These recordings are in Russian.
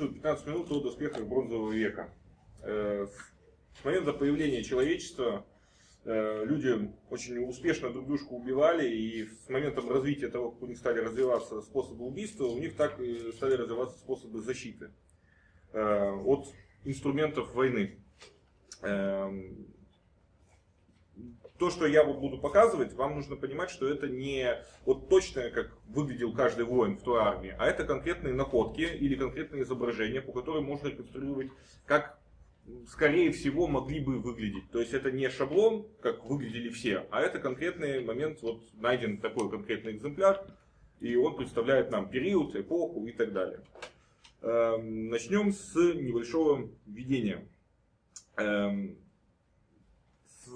записываю 15 минут о доспехах бронзового века. Э, с момента появления человечества э, люди очень успешно друг дружку убивали, и с моментом развития того, как у них стали развиваться способы убийства, у них так стали развиваться способы защиты от инструментов войны. Эм, то, что я вот буду показывать, вам нужно понимать, что это не вот точно, как выглядел каждый воин в той армии, а это конкретные находки или конкретные изображения, по которым можно реконструировать, как скорее всего могли бы выглядеть. То есть это не шаблон, как выглядели все, а это конкретный момент, вот найден такой конкретный экземпляр, и он представляет нам период, эпоху и так далее. Эм, начнем с небольшого введения.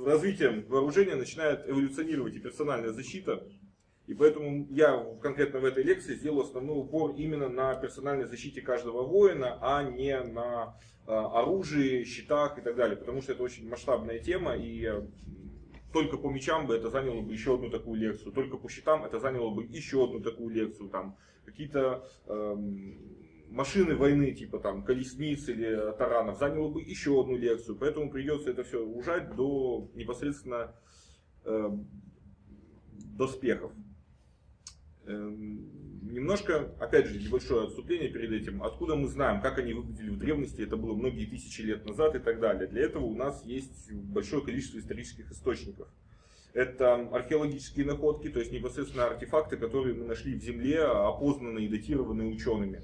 Развитием вооружения начинает эволюционировать и персональная защита. И поэтому я конкретно в этой лекции сделал основной упор именно на персональной защите каждого воина, а не на а, оружии, щитах и так далее. Потому что это очень масштабная тема, и только по мечам бы это заняло бы еще одну такую лекцию, только по щитам это заняло бы еще одну такую лекцию. Там какие-то эм, машины войны, типа там колесниц или таранов, заняло бы еще одну лекцию. Поэтому придется это все ужать до непосредственно э, доспехов. Э, немножко, опять же, небольшое отступление перед этим. Откуда мы знаем, как они выглядели в древности, это было многие тысячи лет назад и так далее. Для этого у нас есть большое количество исторических источников. Это археологические находки, то есть непосредственно артефакты, которые мы нашли в земле, опознанные и датированные учеными.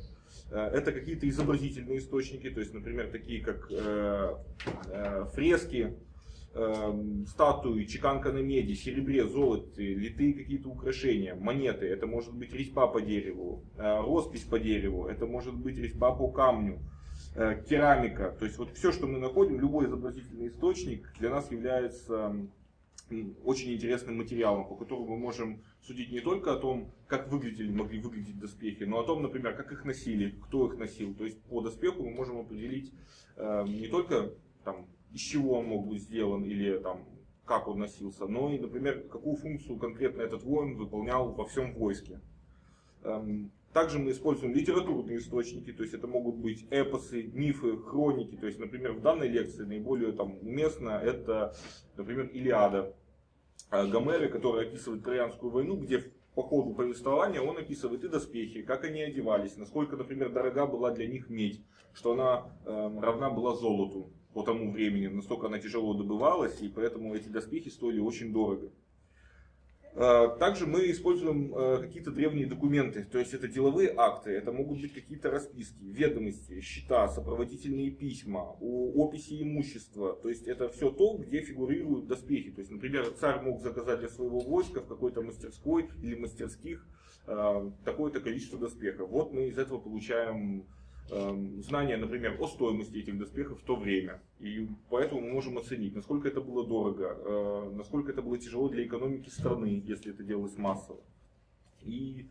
Э, это какие-то изобразительные источники, то есть, например, такие как э, э, фрески, статуи, чеканка на меди, серебре, золоте, литые какие-то украшения, монеты. Это может быть резьба по дереву, роспись по дереву, это может быть резьба по камню, керамика. То есть вот все, что мы находим, любой изобразительный источник для нас является очень интересным материалом, по которому мы можем судить не только о том, как выглядели, могли выглядеть доспехи, но о том, например, как их носили, кто их носил. То есть по доспеху мы можем определить э, не только там, из чего он мог быть сделан или там, как он носился, но и, например, какую функцию конкретно этот воин выполнял во всем войске. Эм, также мы используем литературные источники, то есть это могут быть эпосы, мифы, хроники. То есть, например, в данной лекции наиболее там, уместно это, например, Илиада Э, Гомера, который описывает Троянскую войну, где по ходу повествования он описывает и доспехи, как они одевались, насколько, например, дорога была для них медь, что она э, равна была золоту по тому времени, настолько она тяжело добывалась, и поэтому эти доспехи стоили очень дорого. А, также мы используем а, какие-то древние документы, то есть это деловые акты, это могут быть какие-то расписки, ведомости, счета, сопроводительные письма, описи имущества. То есть это все то, где фигурируют доспехи. То есть, например, царь мог заказать для своего войска в какой-то мастерской или мастерских а, такое-то количество доспехов. Вот мы из этого получаем знания, например, о стоимости этих доспехов в то время. И поэтому мы можем оценить, насколько это было дорого, э, насколько это было тяжело для экономики страны, если это делалось массово. И,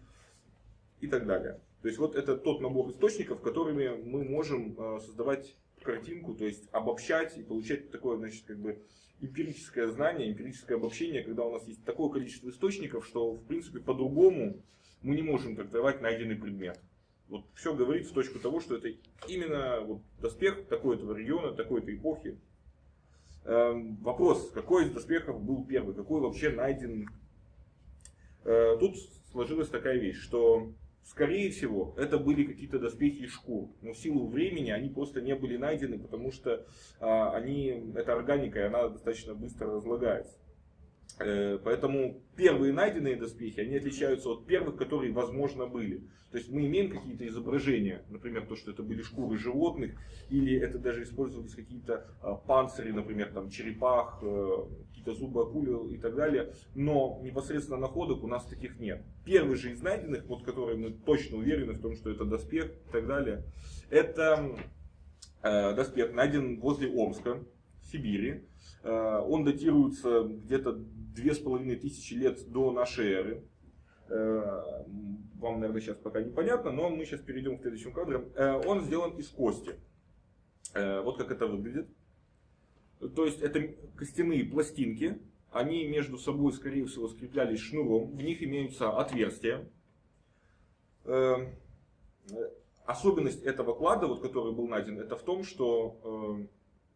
и так далее. То есть вот это тот набор источников, которыми мы можем э, создавать картинку, то есть обобщать и получать такое, значит, как бы эмпирическое знание, эмпирическое обобщение, когда у нас есть такое количество источников, что в принципе по-другому мы не можем трактовать найденный предмет. Вот все говорит в точку того, что это именно вот доспех такой-то региона, такой-то эпохи. Эм, вопрос, какой из доспехов был первый, какой вообще найден. Э, тут сложилась такая вещь, что скорее всего это были какие-то доспехи из шкур. Но в силу времени они просто не были найдены, потому что э, они, это органика, и она достаточно быстро разлагается. Э, поэтому первые найденные доспехи, они отличаются от первых, которые, возможно, были. То есть мы имеем какие-то изображения, например, то, что это были шкуры животных, или это даже использовались какие-то а, панцири, например, там, черепах, э, какие-то зубы акулы и так далее. Но непосредственно находок у нас таких нет. Первый же из найденных, вот которые мы точно уверены в том, что это доспех и так далее, это э, доспех найден возле Омска, в Сибири. Он датируется где-то две с половиной тысячи лет до нашей эры. Э, вам, наверное, сейчас пока непонятно, но мы сейчас перейдем к следующему кадру. Э, он сделан из кости. Вот как это выглядит. То есть это костяные пластинки. Они между собой, скорее всего, скреплялись шнуром. В них имеются отверстия. особенность этого клада, вот, который был найден, это в том, что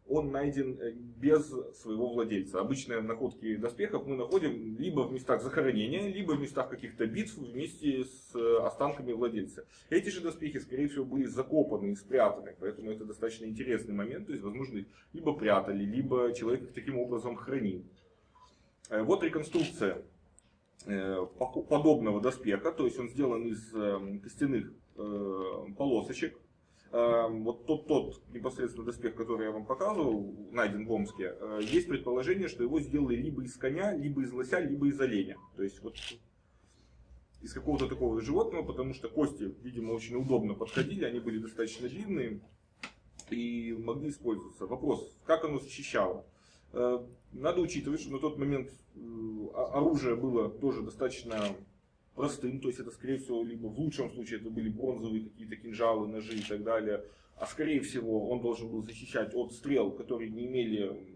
он найден э, без своего владельца. Обычные находки доспехов мы находим либо в местах захоронения, либо в местах каких-то битв вместе с э, останками владельца. Эти же доспехи, скорее всего, были закопаны и спрятаны, поэтому это достаточно интересный момент. То есть, возможно, их либо прятали, либо человек их таким образом хранил. Э, вот реконструкция подобного доспеха, то есть он сделан из костяных полосочек, Эм, вот тот, тот непосредственно доспех, который я вам показывал, найден в Омске, э, есть предположение, что его сделали либо из коня, либо из лося, либо из оленя. То есть вот из какого-то такого животного, потому что кости, видимо, очень удобно подходили, они были достаточно длинные и могли использоваться. Вопрос, как оно защищало? Э, надо учитывать, что на тот момент э, оружие было тоже достаточно простым, то есть это скорее всего либо в лучшем случае это были бронзовые какие-то кинжалы, ножи и так далее, а скорее всего он должен был защищать от стрел, которые не имели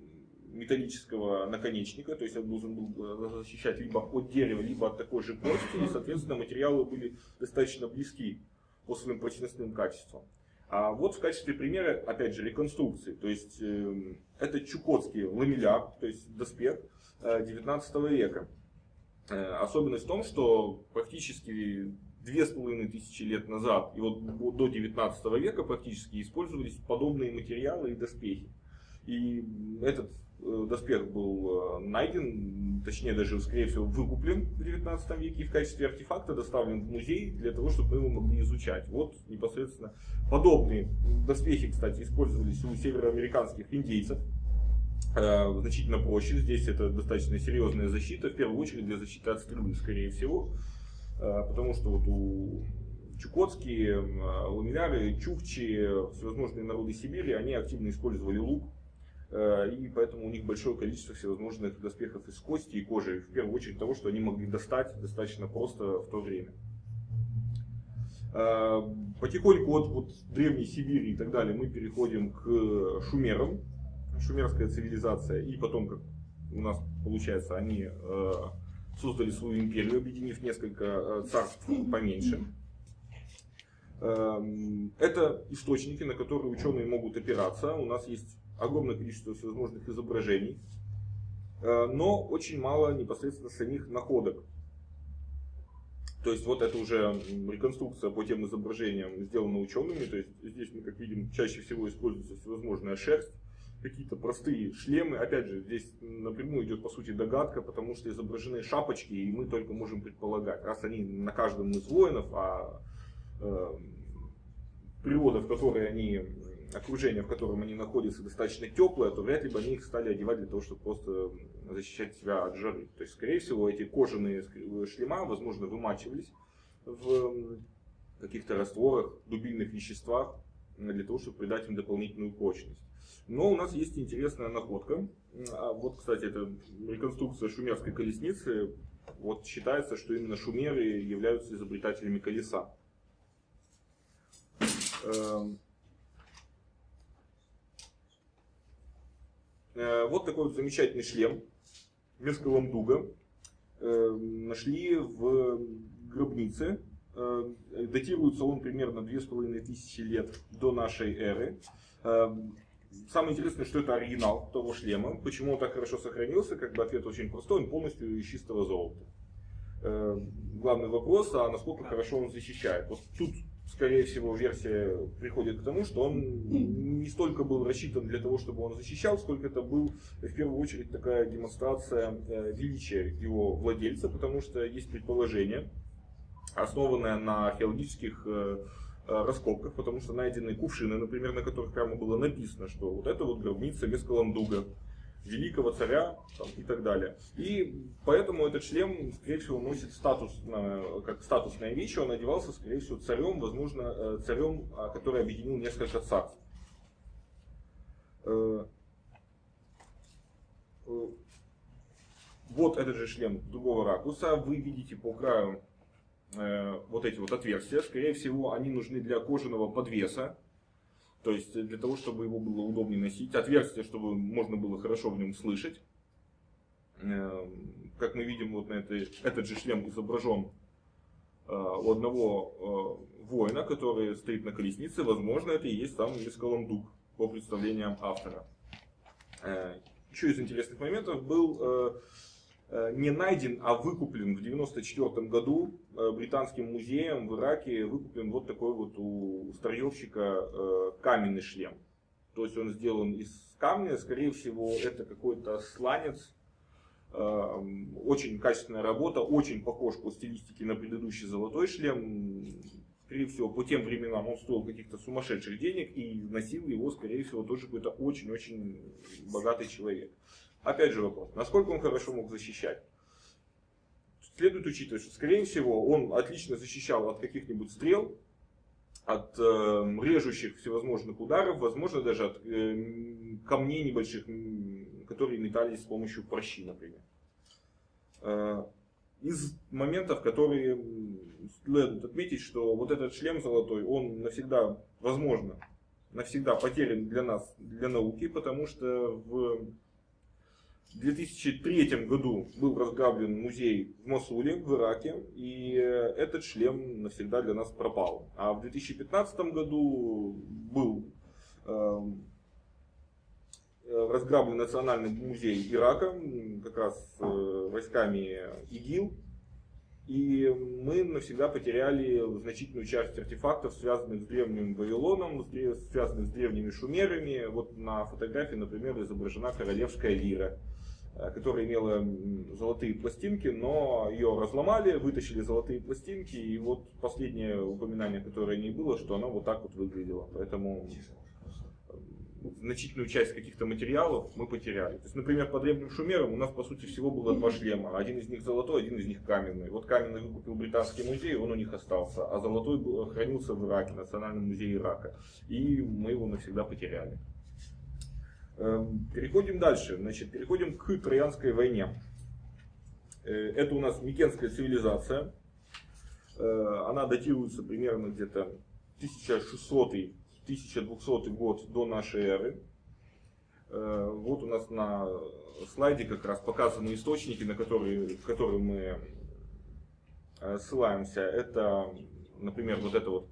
металлического наконечника, то есть он должен был э, защищать либо от дерева, либо от такой же кости, и соответственно материалы были достаточно близки по своим прочностным качествам. А вот в качестве примера, опять же, реконструкции. То есть э, это чукотский ламеляр, то есть доспех э, 19 века. Э, особенность в том, что практически две с половиной тысячи лет назад и вот до 19 века практически использовались подобные материалы и доспехи. И этот э, доспех был э, найден, точнее даже, скорее всего, выкуплен в 19 веке и в качестве артефакта доставлен в музей для того, чтобы мы его могли изучать. Вот непосредственно подобные доспехи, кстати, использовались у североамериканских индейцев значительно проще. Здесь это достаточно серьезная защита, в первую очередь для защиты от стрельбы, скорее всего. Э, потому что вот у чукотские, э, ламеляры, чукчи, всевозможные народы Сибири, они активно использовали лук. И поэтому у них большое количество всевозможных доспехов из кости и кожи. В первую очередь того, что они могли достать достаточно просто в то время. Потихоньку от вот древней Сибири и так далее мы переходим к шумерам шумерская цивилизация, и потом, как у нас получается, они э, создали свою империю, объединив несколько э, царств поменьше. Эм, это источники, на которые ученые могут опираться. У нас есть огромное количество всевозможных изображений, э, но очень мало непосредственно самих находок. То есть вот это уже реконструкция по тем изображениям сделана учеными. То есть здесь мы, как видим, чаще всего используется всевозможная шерсть какие-то простые шлемы. Опять же, здесь напрямую идет по сути догадка, потому что изображены шапочки, и мы только можем предполагать. Раз они на каждом из воинов, а э, природа, в которой они, окружение, в котором они находятся, достаточно теплое, то вряд ли бы они их стали одевать для того, чтобы просто защищать себя от жары. То есть, скорее всего, эти кожаные шлема, возможно, вымачивались в каких-то растворах, дубильных веществах, для того, чтобы придать им дополнительную прочность. Но у нас есть интересная находка. А вот, кстати, это реконструкция шумерской колесницы. Вот считается, что именно шумеры являются изобретателями колеса. Эм. Э, вот такой вот замечательный шлем Мескаламдуга. Эм, нашли в гробнице. Э, датируется он примерно 2500 лет до нашей эры. Самое интересное, что это оригинал того шлема. Почему он так хорошо сохранился? Как бы ответ очень простой, он полностью из чистого золота. Э, главный вопрос, а насколько хорошо он защищает. Вот тут, скорее всего, версия приходит к тому, что он не столько был рассчитан для того, чтобы он защищал, сколько это был в первую очередь такая демонстрация э, величия его владельца, потому что есть предположение, основанное на археологических Э, раскопках, потому что найдены кувшины, например, на которых прямо было написано, что вот это вот гробница Мескаламдуга, великого царя там, и так далее. И поэтому этот шлем, скорее всего, носит статус, как статусная вещь, он одевался, скорее всего, царем, возможно, э, царем, а, который объединил несколько царств. Э, вот этот же шлем другого ракурса. Вы видите по краю Э, вот эти вот отверстия, скорее всего, они нужны для кожаного подвеса. То есть для того, чтобы его было удобнее носить. Отверстия, чтобы можно было хорошо в нем слышать. Э, как мы видим, вот на этой, этот же шлем изображен у одного воина, который стоит на колеснице, возможно, это и есть сам Мескаландук по представлениям автора. Еще из интересных моментов был не найден, а выкуплен в 1994 году британским музеем в Ираке, выкуплен вот такой вот у старьевщика каменный шлем. То есть он сделан из камня, скорее всего это какой-то сланец, очень качественная работа, очень похож по стилистике на предыдущий золотой шлем. Скорее всего, по тем временам он стоил каких-то сумасшедших денег и носил его, скорее всего, тоже какой-то очень-очень богатый человек. Опять же вопрос, насколько он хорошо мог защищать? Следует учитывать, что, скорее всего, он отлично защищал от каких-нибудь стрел, от э, режущих всевозможных ударов, возможно, даже от э, камней небольших, которые метались с помощью прощи, например. Э, из моментов, которые следует отметить, что вот этот шлем золотой, он навсегда, возможно, навсегда потерян для нас, для науки, потому что в 2003 году был разграблен музей в Мосуле, в Ираке, и этот шлем навсегда для нас пропал. А в 2015 году был э, разграблен Национальный музей Ирака, как раз э, войсками ИГИЛ, и мы навсегда потеряли значительную часть артефактов, связанных с древним Вавилоном, связанных с древними шумерами. Вот на фотографии, например, изображена королевская лира, э, которая имела золотые пластинки, но ее разломали, вытащили золотые пластинки, и вот последнее упоминание, которое о ней было, что она вот так вот выглядела. Поэтому значительную часть каких-то материалов мы потеряли. То есть, например, по древним шумерам у нас, по сути, всего было два шлема. Один из них золотой, один из них каменный. Вот каменный выкупил британский музей, он у них остался. А золотой хранился в Ираке, Национальном музее Ирака. И мы его навсегда потеряли. Эм, переходим дальше. Значит, переходим к Троянской войне. Э, это у нас Микенская цивилизация. Э, она датируется примерно где-то 1600 1200 год до нашей эры. Э, вот у нас на слайде как раз показаны источники, на которые, которые мы ссылаемся. Это, например, вот эта вот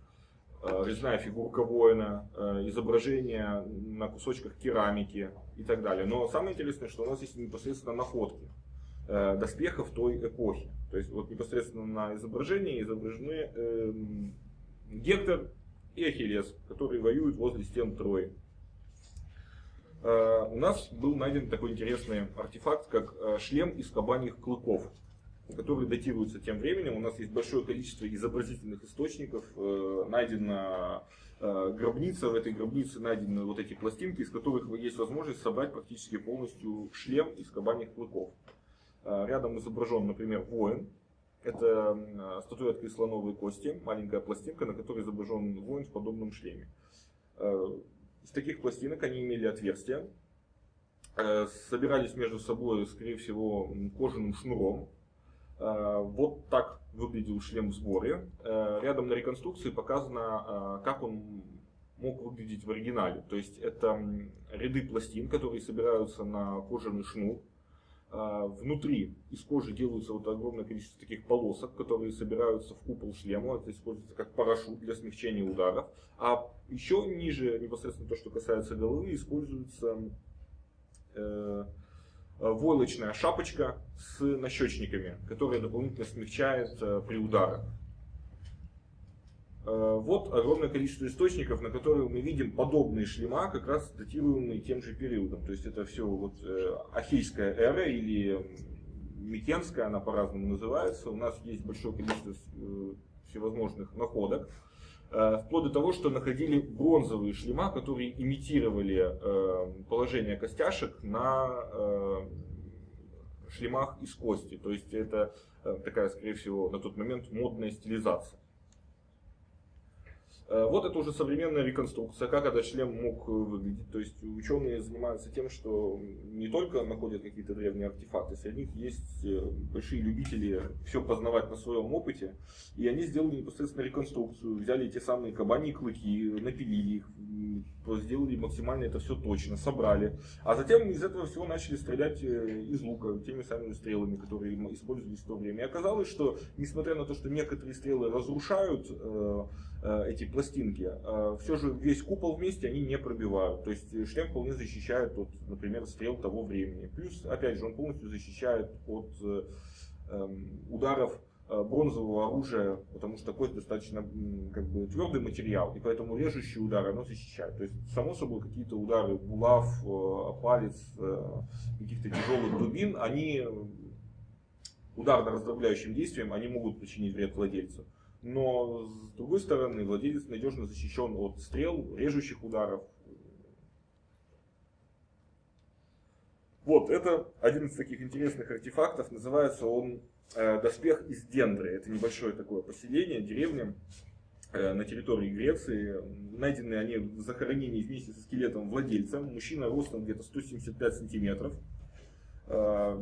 резная фигурка воина, изображение на кусочках керамики и так далее. Но самое интересное, что у нас есть непосредственно находки доспехов той эпохи. То есть вот непосредственно на изображении изображены э, Гектор и Ахиллес, которые воюют возле стен Трои. Э, у нас был найден такой интересный артефакт, как э, шлем из кабаньих клыков, который датируется тем временем. У нас есть большое количество изобразительных источников. Э, найдена гробница, в этой гробнице найдены вот эти пластинки, из которых есть возможность собрать практически полностью шлем из кабаньих клыков. Рядом изображен, например, воин, это статуэтка из слоновой кости, маленькая пластинка, на которой изображен воин в подобном шлеме. Э, из таких пластинок они имели отверстия, э, собирались между собой, скорее всего, кожаным шнуром. Э, вот так выглядел шлем в сборе. Рядом на реконструкции показано, как он мог выглядеть в оригинале. То есть это ряды пластин, которые собираются на кожаный шнур, внутри из кожи делаются вот огромное количество таких полосок, которые собираются в купол шлема. Это используется как парашют для смягчения ударов. А еще ниже, непосредственно то, что касается головы, используется э, войлочная шапочка с нащечниками, которая дополнительно смягчает э, при ударах. Э, вот огромное количество источников, на которые мы видим подобные шлема, как раз датируемые тем же периодом. То есть это все вот э, Ахейская эра или Микенская, она по-разному называется. У нас есть большое количество э, всевозможных находок. Вплоть до того, что находили бронзовые шлема, которые имитировали положение костяшек на шлемах из кости. То есть это такая, скорее всего, на тот момент модная стилизация. Э, вот это уже современная реконструкция, как этот шлем мог выглядеть. То есть ученые занимаются тем, что не только находят какие-то древние артефакты, среди них есть э, большие любители все познавать на своем опыте. И они сделали непосредственно реконструкцию, взяли те самые кабани клыки, напилили их, сделали максимально это все точно, собрали. А затем из этого всего начали стрелять э, из лука, теми самыми стрелами, которые использовались в то время. И оказалось, что несмотря на то, что некоторые стрелы разрушают эти пластинки, а, все же весь купол вместе они не пробивают. То есть шлем вполне защищает от, например, стрел того времени. Плюс, опять же, он полностью защищает от э, эм, ударов э, бронзового оружия, потому что такой достаточно как бы, твердый материал, и поэтому режущие удары оно защищает. То есть, само собой, какие-то удары булав, э, палец, каких-то тяжелых дубин, они ударно-раздробляющим действием, они могут причинить вред владельцу но с другой стороны владелец надежно защищен от стрел, режущих ударов. Вот, это один из таких интересных артефактов, называется он э, доспех из Дендры. Это небольшое такое поселение, деревня э, на территории Греции. Найдены они в захоронении вместе со скелетом владельца. Мужчина ростом где-то 175 сантиметров. Э,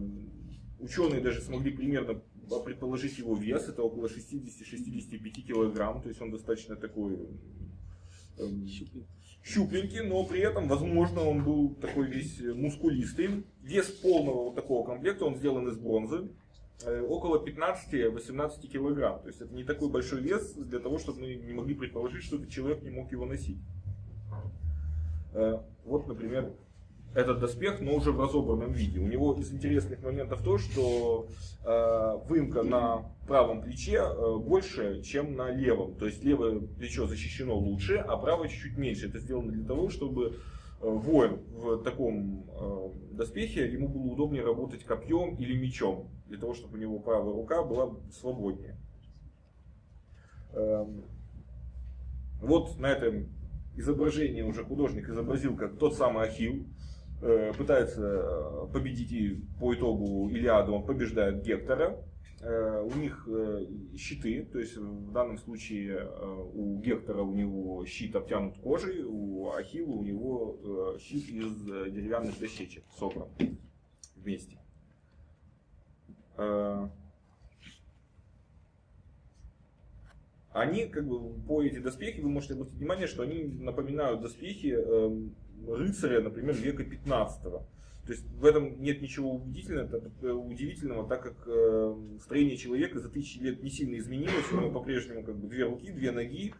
ученые даже смогли примерно предположить его вес, это около 60-65 килограмм, то есть он достаточно такой эм, щупленький, но при этом, возможно, он был такой весь мускулистый. Вес полного вот такого комплекта, он сделан из бронзы, э, около 15-18 килограмм. То есть это не такой большой вес для того, чтобы мы не могли предположить, что этот человек не мог его носить. Э, вот, например, этот доспех, но уже в разобранном виде. У него из интересных моментов то, что э, выемка на правом плече э, больше, чем на левом. То есть левое плечо защищено лучше, а правое чуть-чуть меньше. Это сделано для того, чтобы э, воин в таком э, доспехе, ему было удобнее работать копьем или мечом, для того, чтобы у него правая рука была свободнее. Э, вот на этом изображении уже художник изобразил как тот самый Ахилл, Э, пытается э, победить и по итогу Илиаду он побеждает Гектора. Э, у них щиты, то есть в данном случае у Гектора у него щит обтянут кожей, у Ахилла у него щит из деревянных дощечек собран вместе. Они, как бы, по эти доспехи, вы можете обратить внимание, что они напоминают доспехи эм, рыцаря, например, века 15 -го. То есть в этом нет ничего удивительного, удивительного так как э, строение человека за тысячи лет не сильно изменилось, у него по-прежнему как бы две руки, две ноги,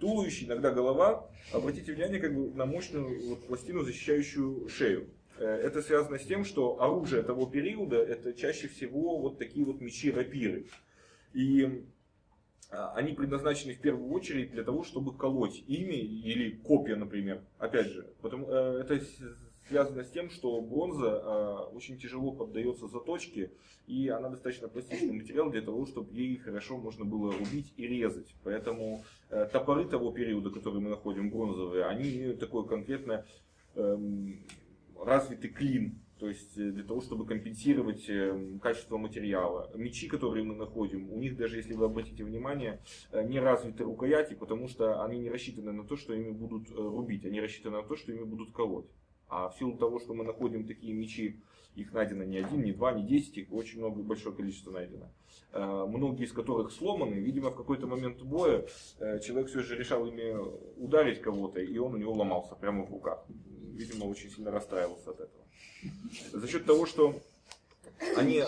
туловище, иногда голова. Обратите внимание как бы, на мощную вот, пластину, защищающую шею. Э, это связано с тем, что оружие того периода это чаще всего вот такие вот мечи-рапиры. И они предназначены в первую очередь для того, чтобы колоть ими или копья, например. Опять же, потому, э, это связано с тем, что бронза э, очень тяжело поддается заточке, и она достаточно пластичный материал для того, чтобы ей хорошо можно было убить и резать. Поэтому э, топоры того периода, которые мы находим бронзовые, они имеют такой конкретно эм, развитый клин. То есть э, для того, чтобы компенсировать э, качество материала. Мечи, которые мы находим, у них даже, если вы обратите внимание, э, не развиты рукояти, потому что они не рассчитаны на то, что ими будут рубить, они рассчитаны на то, что ими будут колоть. А в силу того, что мы находим такие мечи, их найдено не один, не два, не десять, их очень много, большое количество найдено. Многие из которых сломаны. Видимо, в какой-то момент боя человек все же решал ими ударить кого-то, и он у него ломался прямо в руках. Видимо, очень сильно расстраивался от этого за счет того, что они э,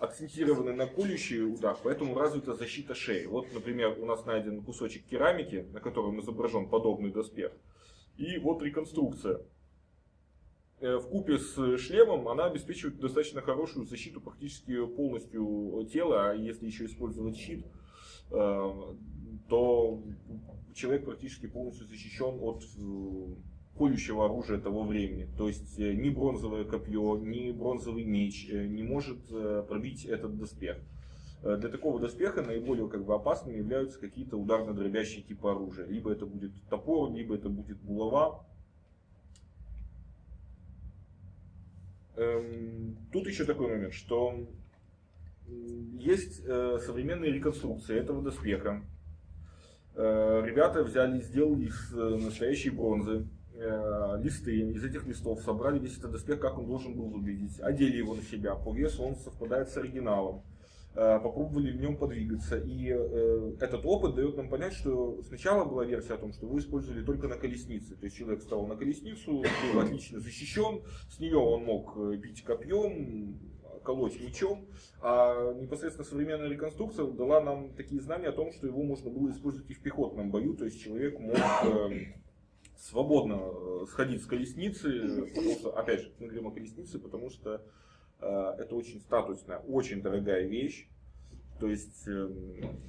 акцентированы на колющий удар, поэтому развита защита шеи. Вот, например, у нас найден кусочек керамики, на котором изображен подобный доспех. И вот реконструкция. Э, в купе с шлемом она обеспечивает достаточно хорошую защиту практически полностью тела, а если еще использовать щит, э, то человек практически полностью защищен от э, колющего оружия того времени. То есть э, ни бронзовое копье, ни бронзовый меч э, не может э, пробить этот доспех. Для такого доспеха наиболее как бы, опасными являются какие-то ударно-дробящие типы оружия. Либо это будет топор, либо это будет булава. Эм, тут еще такой момент, что есть современные реконструкции этого доспеха. ребята взяли, сделали из настоящей бронзы листы, из этих листов собрали весь этот доспех, как он должен был выглядеть, одели его на себя, по весу он совпадает с оригиналом. Э, попробовали в нем подвигаться. И э, этот опыт дает нам понять, что сначала была версия о том, что вы использовали только на колеснице. То есть человек стал на колесницу, был отлично защищен, с нее он мог э, бить копьем, колоть мечом, а непосредственно современная реконструкция дала нам такие знания о том, что его можно было использовать и в пехотном бою, то есть человек мог свободно сходить с колесницы, потому что, опять же, мы говорим о колеснице, потому что Э, это очень статусная, очень дорогая вещь. То есть эм,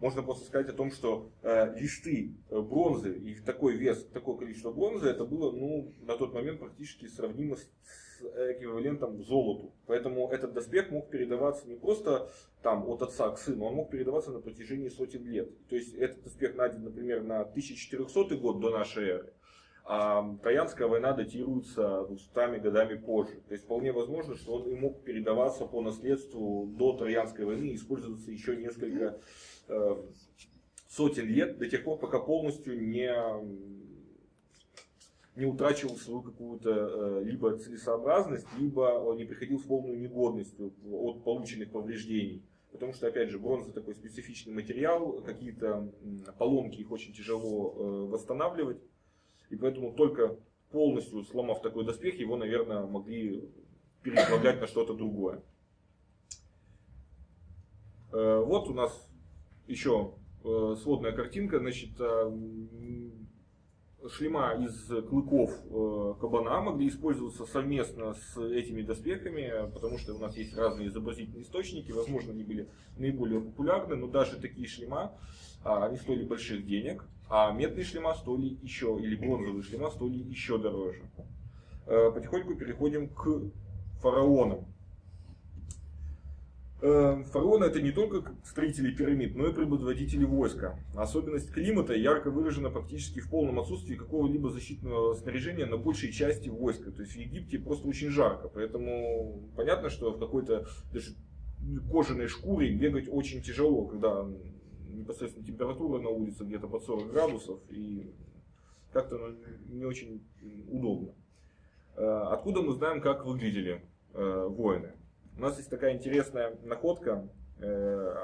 можно просто сказать о том, что э, листы э, бронзы и такой вес, такое количество бронзы, это было ну, на тот момент практически сравнимо с эквивалентом золоту. Поэтому этот доспех мог передаваться не просто там, от отца к сыну, он мог передаваться на протяжении сотен лет. То есть этот доспех найден, например, на 1400 год до нашей эры а Троянская война датируется 200 годами позже. То есть вполне возможно, что он и мог передаваться по наследству до Троянской войны и использоваться еще несколько э, сотен лет, до тех пор, пока полностью не, не утрачивал свою какую-то э, либо целесообразность, либо не приходил в полную негодность от полученных повреждений. Потому что, опять же, бронза такой специфичный материал, какие-то поломки их очень тяжело э, восстанавливать. И поэтому только полностью сломав такой доспех, его, наверное, могли перекладать на что-то другое. Э, вот у нас еще э, сводная картинка. Значит, шлема из клыков кабана могли использоваться совместно с этими доспехами, потому что у нас есть разные изобразительные источники, возможно, они были наиболее популярны, но даже такие шлема, а, они стоили больших денег. А медные шлема стоили еще, или бронзовые шлема стоили еще дороже. Э, потихоньку переходим к фараонам. Э, фараоны это не только строители пирамид, но и предводители войска. Особенность климата ярко выражена практически в полном отсутствии какого-либо защитного снаряжения на большей части войска. То есть в Египте просто очень жарко, поэтому понятно, что в какой-то даже кожаной шкуре бегать очень тяжело, когда непосредственно температура на улице где-то под 40 градусов, и как-то не очень удобно. Э, откуда мы знаем, как выглядели э, воины? У нас есть такая интересная находка, э,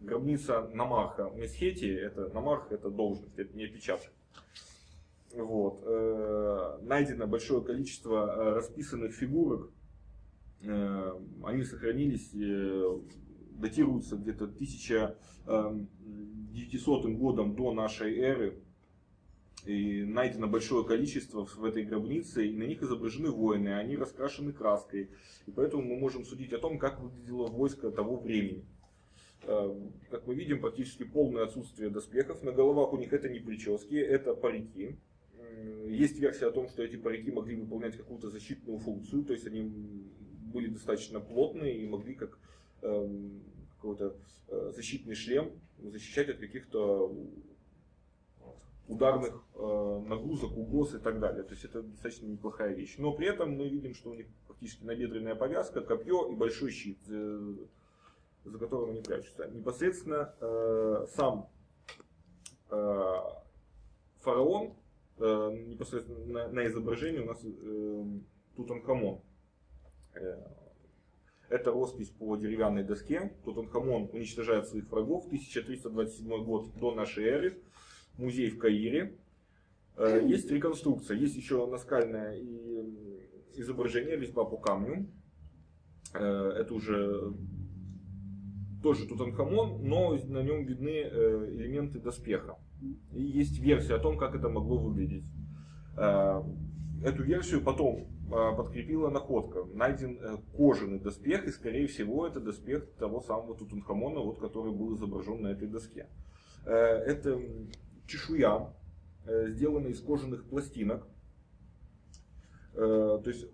гробница Намарха Месхети, это Намарх это должность, это не отпечаток. Вот. Найдено большое количество расписанных фигурок, они сохранились датируются где-то 1900 эм, годом до нашей эры. И найдено большое количество в этой гробнице, и на них изображены воины, они раскрашены краской. И поэтому мы можем судить о том, как выглядело войско того времени. Эм, как мы видим, практически полное отсутствие доспехов. На головах у них это не прически, это парики. Есть версия о том, что эти парики могли выполнять какую-то защитную функцию, то есть они были достаточно плотные и могли как Эм, какой-то э, защитный шлем защищать от каких-то ударных э, нагрузок, угроз и так далее. То есть это достаточно неплохая вещь. Но при этом мы видим, что у них практически набедренная повязка, копье и большой щит, э, за которым они прячутся. Непосредственно сам фараон, непосредственно на, изображении у нас Тутанхамон. Это роспись по деревянной доске. Тутанхамон уничтожает своих врагов. 1327 год до нашей эры. Музей в Каире. Э, есть реконструкция. Есть еще наскальное изображение, резьба по камню. Э, это уже тоже Тутанхамон, но на нем видны э, элементы доспеха. И есть версия о том, как это могло выглядеть. Эту версию потом подкрепила находка. Найден кожаный доспех, и скорее всего это доспех того самого Тутанхамона, вот, который был изображен на этой доске. Это чешуя, э, сделанная из кожаных пластинок. То есть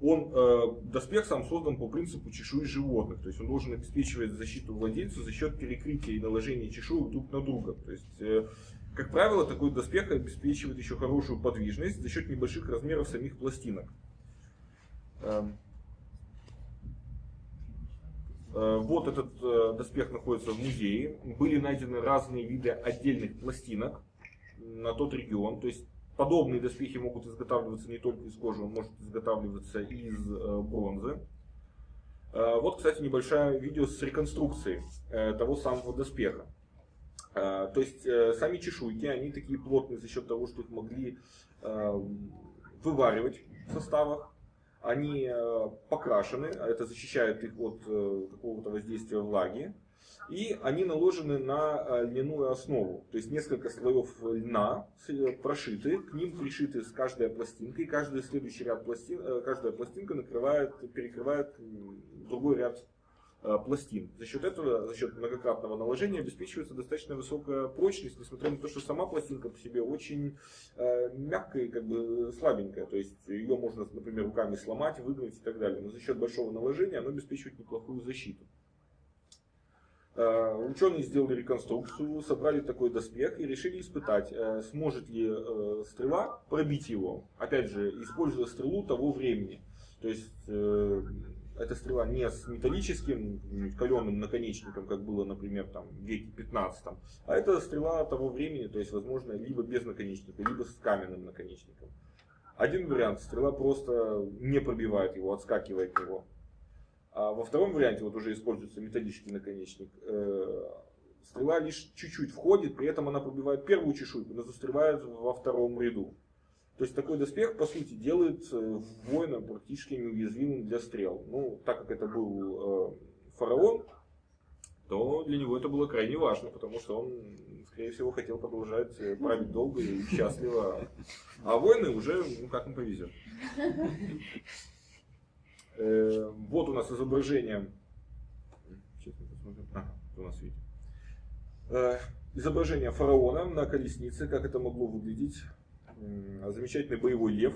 он, доспех сам создан по принципу чешуи животных. То есть он должен обеспечивать защиту владельцу за счет перекрытия и наложения чешуек друг на друга. То есть как правило, такой доспех обеспечивает еще хорошую подвижность за счет небольших размеров самих пластинок. Эм. Вот этот доспех находится в музее. Были найдены разные виды отдельных пластинок на тот регион. То есть подобные доспехи могут изготавливаться не только из кожи, он может изготавливаться из бронзы. Вот, кстати, небольшое видео с реконструкцией того самого доспеха. То есть сами чешуйки, они такие плотные за счет того, что их могли вываривать в составах. Они э, покрашены, а это защищает их от э, какого-то воздействия влаги. И они наложены на э, льняную основу. То есть несколько слоев льна прошиты, к ним пришиты с каждой пластинкой. И каждый следующий ряд пластин, каждая пластинка накрывает, перекрывает другой ряд пластин. За счет этого, за счет многократного наложения обеспечивается достаточно высокая прочность, несмотря на то, что сама пластинка по себе очень э, мягкая и как бы слабенькая. То есть ее можно, например, руками сломать, выгнуть и так далее. Но за счет большого наложения она обеспечивает неплохую защиту. Э, ученые сделали реконструкцию, собрали такой доспех и решили испытать, э, сможет ли стрела пробить его. Опять же, используя стрелу того времени. То есть эта стрела не с металлическим каленым наконечником, как было, например, там, в веке 15, а это стрела того времени, то есть, возможно, либо без наконечника, либо с каменным наконечником. Один вариант, стрела просто не пробивает его, отскакивает от него. А во втором варианте, вот уже используется металлический наконечник, э, стрела лишь чуть-чуть входит, при этом она пробивает первую чешуйку, но застревает во втором ряду. То есть такой доспех, по сути, делает э, воина практически неуязвимым для стрел. Ну, так как это был э, фараон, то для него это было крайне важно, потому что он, скорее всего, хотел продолжать э, править долго и счастливо. А воины уже, ну, как им повезет. Вот у нас изображение. А, у нас видите. Изображение фараона на колеснице, как это могло выглядеть замечательный боевой лев,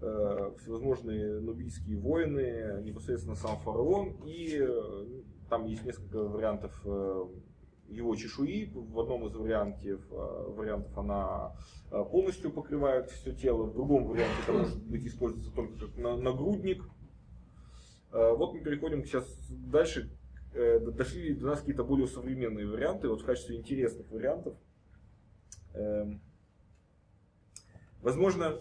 э, всевозможные нубийские воины, непосредственно сам фараон, и э, там есть несколько вариантов э, его чешуи. В одном из вариантов, вариантов она полностью покрывает все тело, в другом варианте это может быть используется только как нагрудник. Вот мы переходим сейчас дальше. Дошли до нас какие-то более современные варианты. Вот в качестве интересных вариантов эм, Возможно,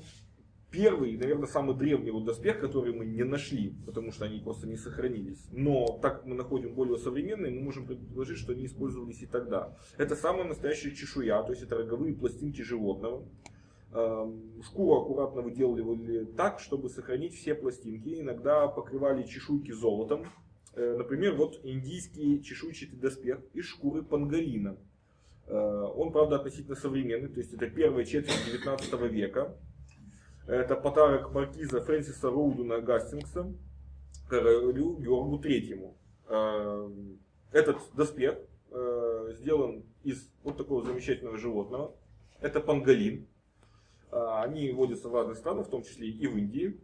первый, наверное, самый древний вот доспех, который мы не нашли, потому что они просто не сохранились. Но так мы находим более современные, мы можем предположить, что они использовались и тогда. Это самая настоящая чешуя, то есть это роговые пластинки животного. Эм, шкуру аккуратно выделывали так, чтобы сохранить все пластинки. Иногда покрывали чешуйки золотом. Э, например, вот индийский чешуйчатый доспех из шкуры панголина. Э, он, правда, относительно современный, то есть это первая четверть 19 века. Это подарок маркиза Фрэнсиса Роудуна Гастингса королю Георгу Третьему. Э, этот доспех э, сделан из вот такого замечательного животного. Это панголин. Они водятся в разных странах, в том числе и в Индии.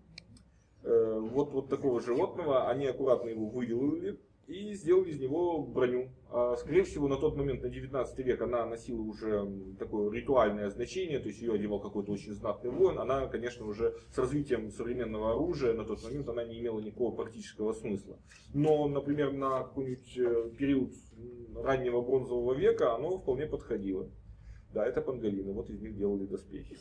Вот, вот такого животного, они аккуратно его выделывали, и сделали из него броню. А, скорее всего, на тот момент, на 19 век, она носила уже такое ритуальное значение, то есть ее одевал какой-то очень знатный воин. Она, конечно, уже с развитием современного оружия на тот момент она не имела никакого практического смысла. Но, например, на какой-нибудь э, период раннего бронзового века оно вполне подходило. Да, это панголины, вот из них делали доспехи.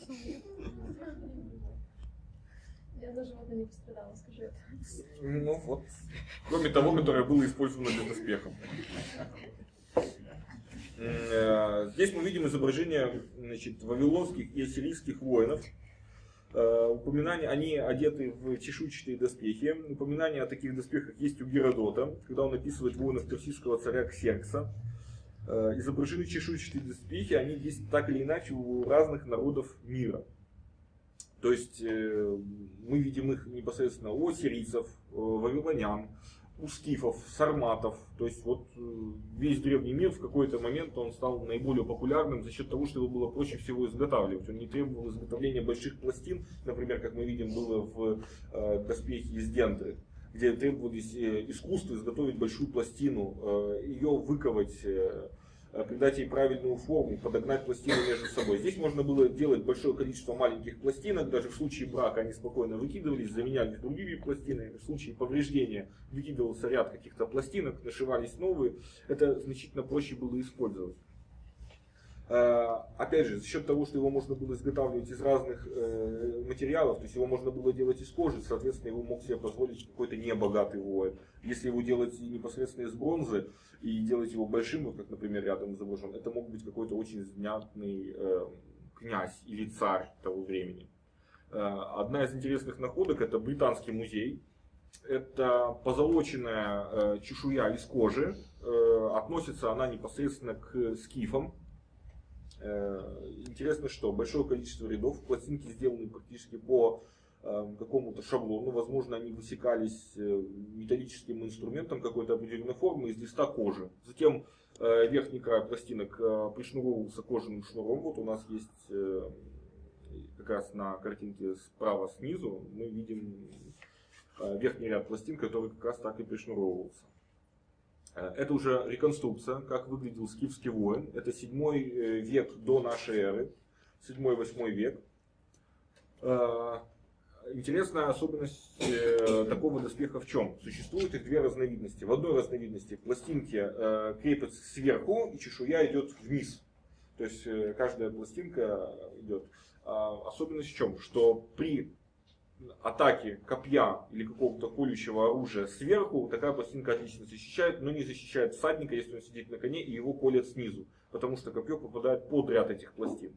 Я даже вода не пострадала, скажи это. Ну вот. Кроме того, которое было использовано для доспехов. Э, здесь мы видим изображение значит, вавилонских и ассирийских воинов. Э, упоминания, они одеты в чешуйчатые доспехи. Упоминания о таких доспехах есть у Геродота, когда он описывает воинов персидского царя Ксеркса. Э, изображены чешуйчатые доспехи, они есть так или иначе у разных народов мира. То есть э, мы видим их непосредственно у сирийцев, э, вавилонян, у скифов, сарматов. То есть вот э, весь древний мир в какой-то момент он стал наиболее популярным за счет того, что его было проще всего изготавливать. Он не требовал изготовления больших пластин, например, как мы видим было в доспехе из дендры где требовалось искусство изготовить большую пластину, ее выковать придать ей правильную форму, подогнать пластины между собой. Здесь можно было делать большое количество маленьких пластинок, даже в случае брака они спокойно выкидывались, заменялись другими пластинами. В случае повреждения выкидывался ряд каких-то пластинок, нашивались новые. Это значительно проще было использовать. Э, опять же, за счет того, что его можно было изготавливать из разных э, материалов, то есть его можно было делать из кожи, соответственно, его мог себе позволить какой-то небогатый воин. Если его делать непосредственно из бронзы и делать его большим, как, например, рядом изображен, это мог быть какой-то очень знатный э, князь или царь того времени. Одна из интересных находок это британский музей. Это позолоченная чешуя из кожи. Относится она непосредственно к скифам, интересно, что большое количество рядов, пластинки сделаны практически по э, какому-то шаблону, возможно, они высекались э, металлическим инструментом какой-то определенной формы из листа кожи. Затем верхний край пластинок пришнуровывался кожаным шнуром. Вот у нас есть как раз на картинке справа снизу мы видим верхний ряд пластин, который как раз так и пришнуровывался. Э, это уже реконструкция, как выглядел скифский воин. Это 7 э, век до нашей эры, 7-8 век. Э, интересная особенность такого доспеха в чем? Существует их две разновидности. В одной разновидности пластинки крепятся сверху, и чешуя идет вниз. То есть каждая пластинка идет. Особенность в чем? Что при атаки копья или какого-то колющего оружия сверху, такая пластинка отлично защищает, но не защищает всадника, если он сидит на коне и его колят снизу, потому что копье попадает под ряд этих пластин.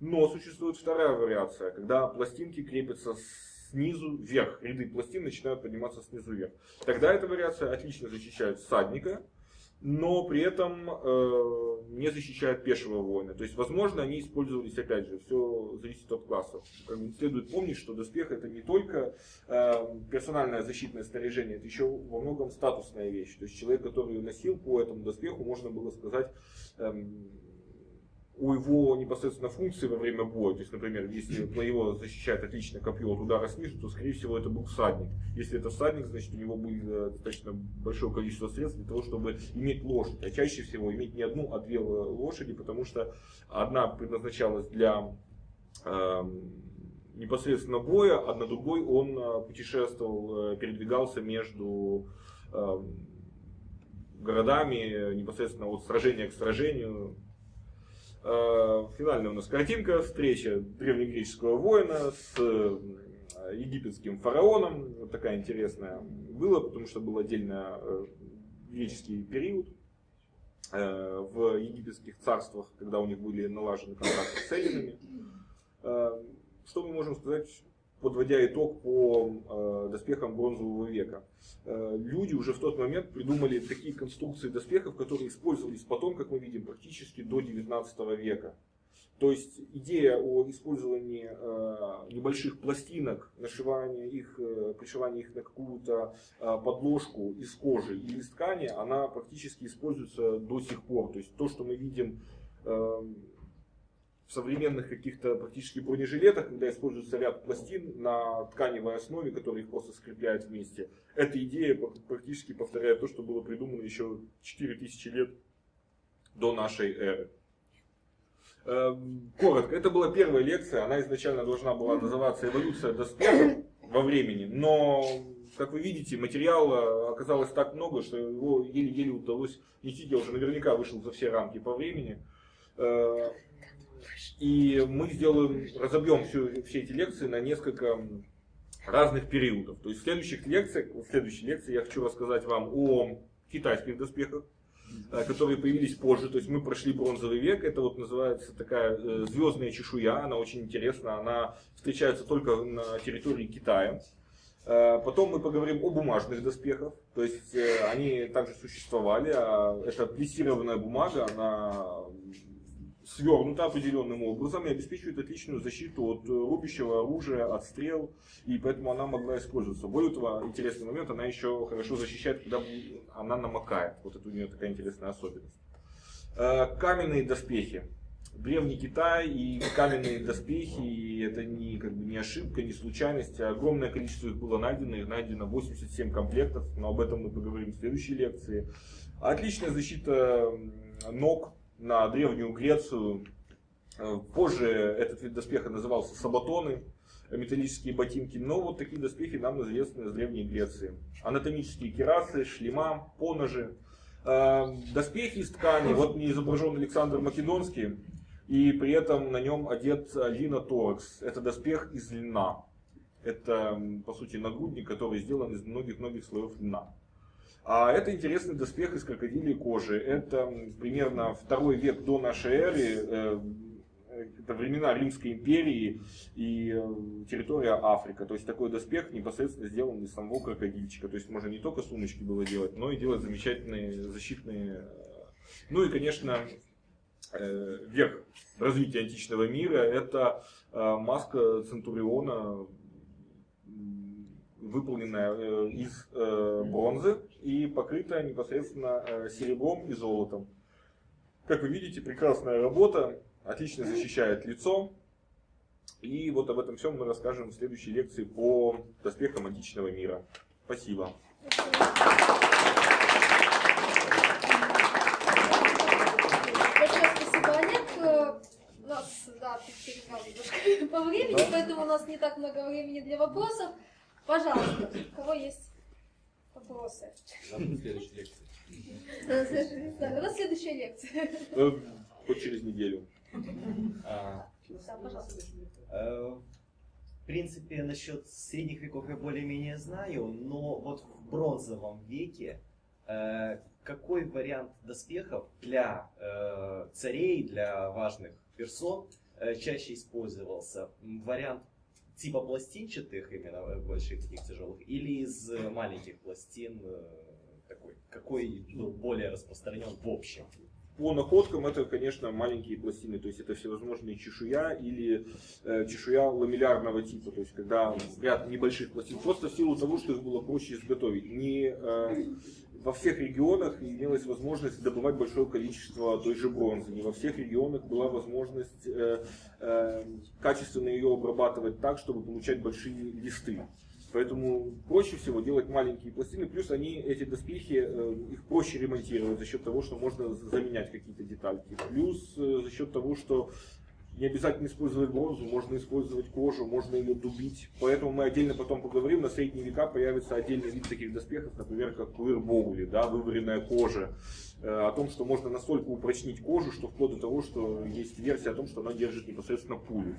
Но существует вторая вариация, когда пластинки крепятся снизу вверх, ряды пластин начинают подниматься снизу вверх. Тогда эта вариация отлично защищает всадника, но при этом э, не защищают пешего воина. То есть, возможно, они использовались, опять же, все зависит от классов. Как следует помнить, что доспех это не только э, персональное защитное снаряжение, это еще во многом статусная вещь. То есть, человек, который носил по этому доспеху, можно было сказать, э, у его непосредственно функции во время боя. То есть, например, если его защищает отлично копье от удара снизу, то, скорее всего, это был всадник. Если это всадник, значит, у него было достаточно большое количество средств для того, чтобы иметь лошадь. А чаще всего иметь не одну, а две лошади, потому что одна предназначалась для э, непосредственно боя, а на другой он э, путешествовал, э, передвигался между э, городами непосредственно от сражения к сражению Э, финальная у нас картинка, встреча древнегреческого воина с э, египетским фараоном. Вот такая интересная была, потому что был отдельно э, греческий период в египетских царствах, когда у них были налажены контакты с эллинами. Что мы можем сказать подводя итог по э, доспехам бронзового века. Э, люди уже в тот момент придумали такие конструкции доспехов, которые использовались потом, как мы видим, практически до 19 века. То есть идея о использовании э, небольших пластинок, нашивания их, э, пришивания их на какую-то э, подложку из кожи или из ткани, она практически используется до сих пор. То есть то, что мы видим э, в современных каких-то практически бронежилетах, когда используется ряд пластин на тканевой основе, которые их просто скрепляют вместе. Эта идея практически повторяет то, что было придумано еще 4000 лет до нашей эры. Эм, коротко, это была первая лекция, она изначально должна была называться «Эволюция доспехов во времени», но, как вы видите, материала оказалось так много, что его еле-еле удалось нести, я уже наверняка вышел за все рамки по времени. И мы сделаем, разобьем все, все эти лекции на несколько разных периодов. То есть в следующих лекциях, в следующей лекции я хочу рассказать вам о китайских доспехах, э, которые появились позже. То есть мы прошли бронзовый век. Это вот называется такая э, звездная чешуя. Она очень интересна. Она встречается только на территории Китая. Э, потом мы поговорим о бумажных доспехах. То есть они также существовали. А это плессированная бумага. Она свернута определенным образом и обеспечивает отличную защиту от э, рубящего оружия, от стрел, и поэтому она могла использоваться. Более того, интересный момент, она еще хорошо защищает, когда она намокает. Вот это у нее такая интересная особенность. Э, каменные доспехи. Древний Китай и каменные доспехи, и это не, как бы, не ошибка, не случайность. Огромное количество их было найдено, их найдено 87 комплектов, но об этом мы поговорим в следующей лекции. Отличная защита ног на Древнюю Грецию. Э, позже этот вид доспеха назывался сабатоны, металлические ботинки. Но вот такие доспехи нам известны из Древней Греции. Анатомические керасы, шлема, поножи. Э, доспехи из ткани. Вот не изображен Александр Македонский. И при этом на нем одет лина торакс. Это доспех из льна. Это, по сути, нагрудник, который сделан из многих-многих слоев льна. А это интересный доспех из крокодилей кожи. Это примерно второй век до нашей эры. Э, это времена Римской империи и э, территория Африка. То есть такой доспех непосредственно сделан из самого крокодильчика. То есть можно не только сумочки было делать, но и делать замечательные защитные. Э, ну и, конечно, верх развития античного мира это маска Центуриона выполненная э, из э, бронзы и покрытая непосредственно э, серебром и золотом. Как вы видите, прекрасная работа, отлично защищает лицо. И вот об этом всем мы расскажем в следующей лекции по доспехам античного мира. Спасибо. Большое спасибо, Олег. У нас, да, немножко по времени, да? поэтому у нас не так много времени для вопросов. Пожалуйста, у кого есть вопросы? На следующей лекции. На следующей лекции. Ну, хоть через неделю. А, да, пожалуйста. Э, в принципе, насчет средних веков я более-менее знаю, но вот в бронзовом веке э, какой вариант доспехов для э, царей, для важных персон чаще использовался? Вариант типа пластинчатых, именно э, больших таких тяжелых, или из э, маленьких пластин такой, какой ну, более распространен в общем? По находкам это, конечно, маленькие пластины, то есть это всевозможные чешуя или э, чешуя ламеллярного типа, то есть когда ряд небольших пластин, просто в силу того, что их было проще изготовить. Не, э, во всех регионах имелась возможность добывать большое количество той же бронзы. Не во всех регионах была возможность э, э, качественно ее обрабатывать так, чтобы получать большие листы. Поэтому проще всего делать маленькие пластины, плюс они, эти доспехи, э, их проще ремонтировать за счет того, что можно заменять какие-то детальки. Плюс э, за счет того, что не обязательно использовать бронзу, можно использовать кожу, можно ее дубить. Поэтому мы отдельно потом поговорим, на средние века появится отдельный вид таких доспехов, например, как куир-боули, да, вываренная кожа. Э, о том, что можно настолько упрочнить кожу, что вплоть до того, что есть версия о том, что она держит непосредственно пулю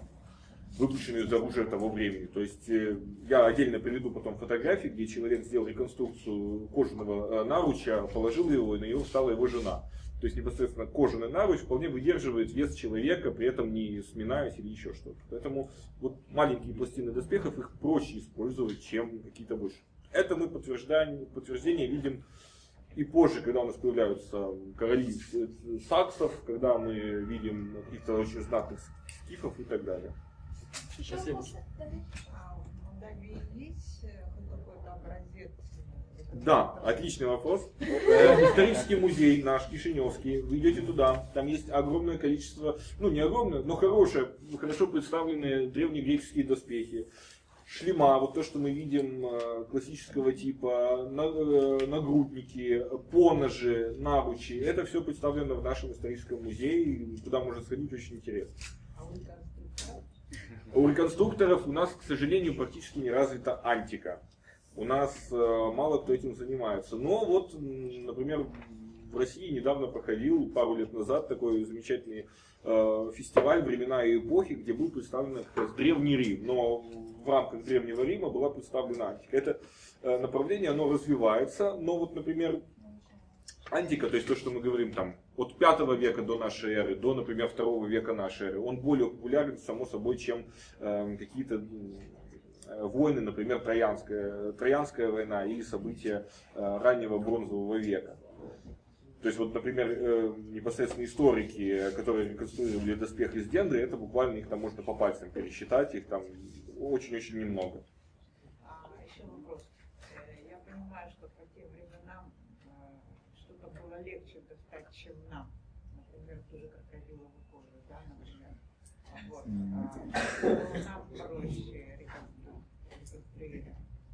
выпущенную из оружия того времени. То есть э, я отдельно приведу потом фотографии, где человек сделал реконструкцию кожаного э, наруча, положил его, и на него стала его жена. То есть непосредственно кожаный наруч вполне выдерживает вес человека, при этом не сминаясь или еще что-то. Поэтому вот маленькие пластины доспехов их проще использовать, чем какие-то больше. Это мы подтверждение, подтверждение видим и позже, когда у нас появляются короли саксов, когда мы видим каких-то очень знатных скифов и так далее. Вопросы? А в Молдавии есть какой-то образец да, отличный вопрос. Э, исторический музей наш, Кишиневский. Вы идете туда, там есть огромное количество, ну не огромное, но хорошее, хорошо представленные древнегреческие доспехи. Шлема, вот то, что мы видим э, классического типа, э, нагрудники, поножи, наручи, это все представлено в нашем историческом музее, туда можно сходить, очень интересно. А у реконструкторов у нас, к сожалению, практически не развита антика у нас э, мало кто этим занимается. Но вот, например, в России недавно проходил, пару лет назад, такой замечательный э, фестиваль «Времена и эпохи», где был представлен Древний Рим. Но в рамках Древнего Рима была представлена антика. Это э, направление, оно развивается, но вот, например, антика, то есть то, что мы говорим там от 5 века до нашей эры, до, например, 2 века нашей эры, он более популярен, само собой, чем э, какие-то войны, например, Троянская, Троянская война или события э, раннего бронзового века. То есть, вот, например, э, непосредственно историки, которые реконструировали доспех из Дендры, это буквально их там можно по пальцам пересчитать, их там очень-очень немного. А еще вопрос. Я понимаю, что по тем временам что-то было легче достать, чем нам. Например, ту же крокодиловую кожу, да, например. Вот. А, нам Э,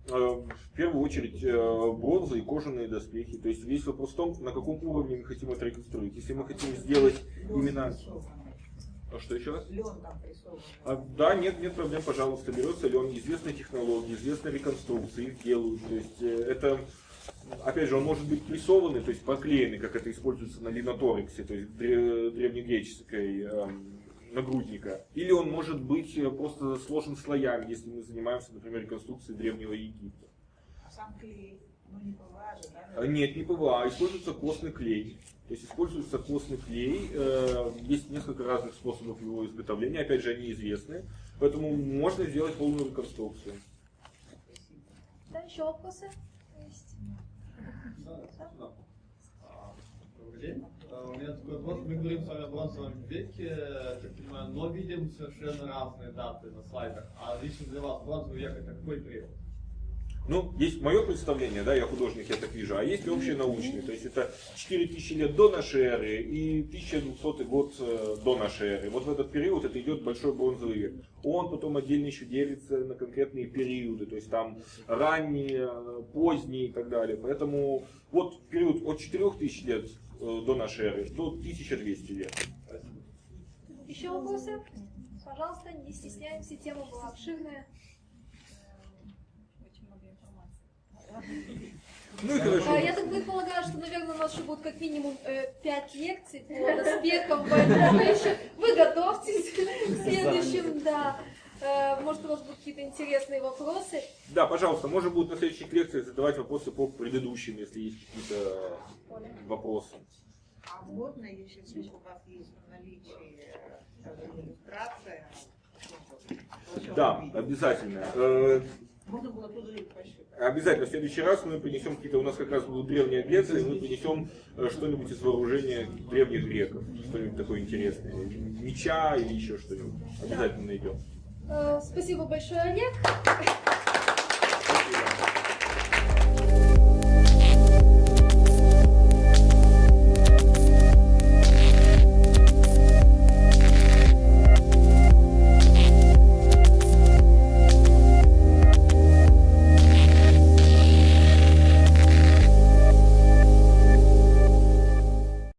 В первую очередь э, бронза и кожаные доспехи. То есть весь вопрос в том, на каком уровне мы хотим это реконструировать. Если мы хотим сделать именно... А Что еще раз? Лен там. А, да, нет, нет проблем, пожалуйста, берется лен, известные технологии, известные реконструкции, их делают. То есть э, это, опять же, он может быть прессованный, то есть поклеенный, как это используется на линотораксе, то есть дре- древнегреческой эм, нагрудника. Или он может быть э, просто сложен слоями, если мы занимаемся, например, реконструкцией Древнего Египта. А сам клей, ну не ПВА же, да? А, Нет, не ПВА, используется костный клей. То есть используется костный клей. э, Есть несколько разных способов его изготовления, опять же, они известны. Поэтому можно сделать полную реконструкцию. Да, еще вопросы? Есть. Да, да. А, Добрый день. А, У меня такой вопрос. Мы говорим с вами о бронзовом веке, я так понимаю, но видим совершенно разные даты на слайдах. А лично для вас бронзовый век это какой период? Ну, есть мое представление, да, я художник, я так вижу, а есть общенаучный. То есть это 4000 лет до нашей эры и 1200 год э, до нашей эры. Вот в этот период это идет большой бронзовый век. Он потом отдельно еще делится на конкретные периоды, то есть там ранние, поздние и так далее. Поэтому вот период от 4000 лет э, до нашей эры до 1200 лет. Еще вопросы? Пожалуйста, не стесняемся, тема была обширная. Очень много информации. Ну и А, хорошо. Я так предполагаю, что, наверное, у нас еще будет как минимум 5 лекций по доспехам, поэтому вы еще вы готовьтесь к следующим, да. Э, Может, у вас будут какие-то интересные вопросы. Да, пожалуйста, можно будет на следующих лекциях задавать вопросы по предыдущим, если есть какие-то вопросы. А модно, если вдруг у вас есть в наличии э, иллюстрация, Да, обязательно. Э, Можно было туда и пощупать. Обязательно в следующий раз мы принесем какие-то, у нас как раз будут древняя Греция, и мы принесем э, что-нибудь из вооружения древних греков, что-нибудь такое интересное, меча или еще что-нибудь. Обязательно найдем. Э, Спасибо большое, Олег.